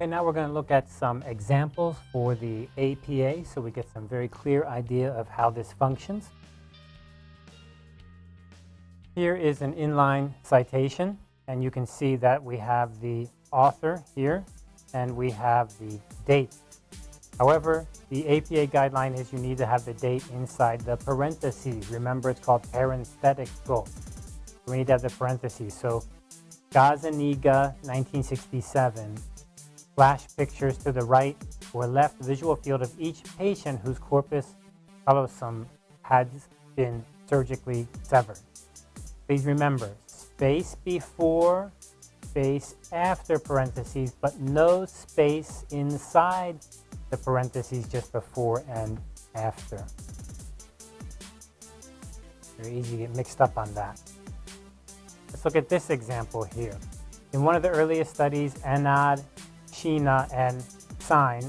And now we're going to look at some examples for the APA so we get some very clear idea of how this functions. Here is an inline citation, and you can see that we have the author here, and we have the date. However, the APA guideline is you need to have the date inside the parentheses. Remember, it's called parenthetical. We need to have the parentheses. So, Gazzaniga, 1967, flash pictures to the right or left visual field of each patient whose corpus callosum has been surgically severed. Please remember, space before, space after parentheses, but no space inside the parentheses just before and after. Very easy to get mixed up on that. Let's look at this example here. In one of the earliest studies, Anand, Chhina, and Singh,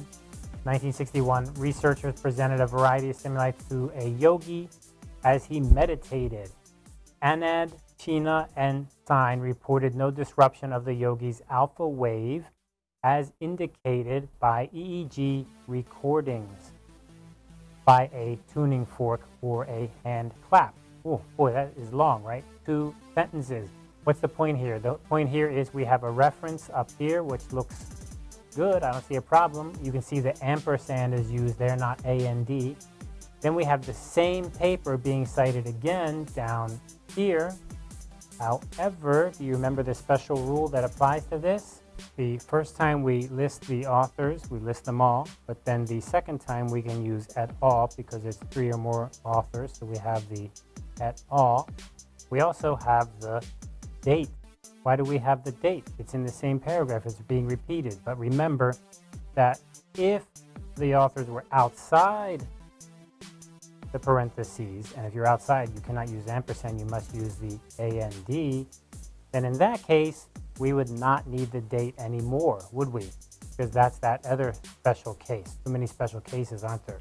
1961, researchers presented a variety of stimuli to a yogi as he meditated. Anand, Chhina, and Singh reported no disruption of the yogi's alpha wave as indicated by EEG recordings by a tuning fork or a hand clap. Oh, boy, that is long, right? Two sentences. What's the point here? The point here is we have a reference up here, which looks good. I don't see a problem. You can see the ampersand is used there, not A AND. D. Then we have the same paper being cited again down here. However, do you remember the special rule that applies to this? The first time we list the authors, we list them all, but then the second time we can use et al because it's three or more authors, so we have the et al. We also have the date. Why do we have the date? It's in the same paragraph, it's being repeated. But remember that if the authors were outside the parentheses, and if you're outside, you cannot use ampersand, you must use the AND, then in that case, we would not need the date anymore, would we? Because that's that other special case. Too many special cases, aren't there?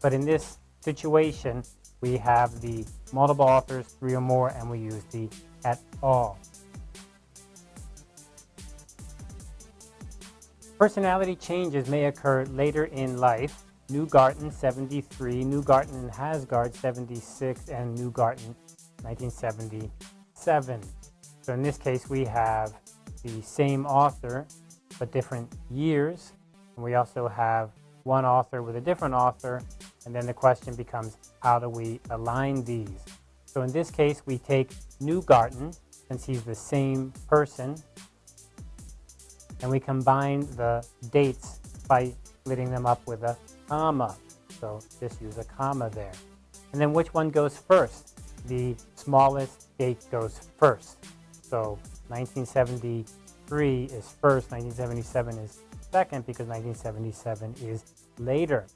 But in this situation, we have the multiple authors, three or more, and we use the et al. Personality changes may occur later in life Neugarten 73, Neugarten and Hasgard 76, and Neugarten 1977. So in this case, we have the same author, but different years. And we also have one author with a different author. And then the question becomes, how do we align these? So in this case, we take Neugarten, since he's the same person, and we combine the dates by splitting them up with a comma. So just use a comma there. And then which one goes first? The smallest date goes first. So 1973 is first, 1977 is second because 1977 is later.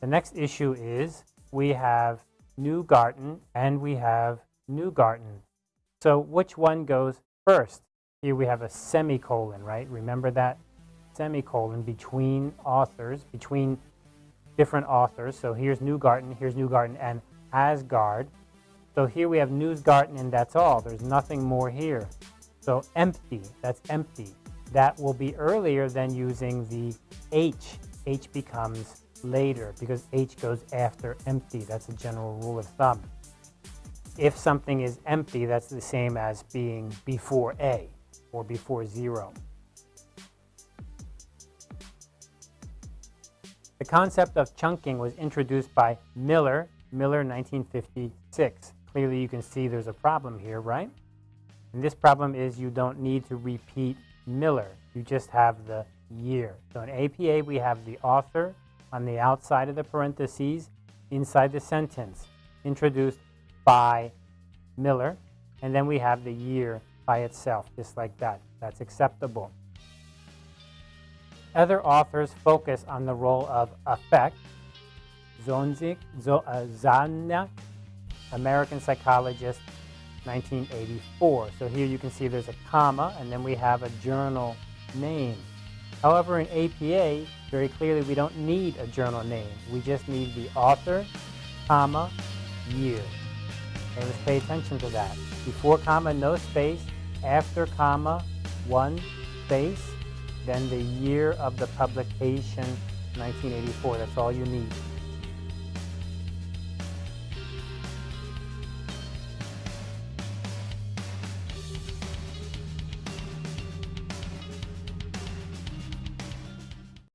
The next issue is we have Neugarten and we have Neugarten. So which one goes first? Here we have a semicolon, right? Remember that? semicolon between authors, between different authors. So here's Neugarten, here's Neugarten and Asgard. So here we have Neugarten and that's all. There's nothing more here. So empty, that's empty. That will be earlier than using the H. H becomes later because H goes after empty. That's a general rule of thumb. If something is empty, that's the same as being before A or before zero. The concept of chunking was introduced by Miller, Miller 1956. Clearly you can see there's a problem here, right? And this problem is you don't need to repeat Miller. You just have the year. So in APA, we have the author on the outside of the parentheses inside the sentence, introduced by Miller, and then we have the year by itself, just like that. That's acceptable. Other authors focus on the role of affect. Zajonc, uh, American psychologist, 1984. So here you can see there's a comma, and then we have a journal name. However, in APA, very clearly we don't need a journal name. We just need the author, comma, year. Okay, let's pay attention to that. Before comma, no space. After comma, one space then the year of the publication, 1984. That's all you need.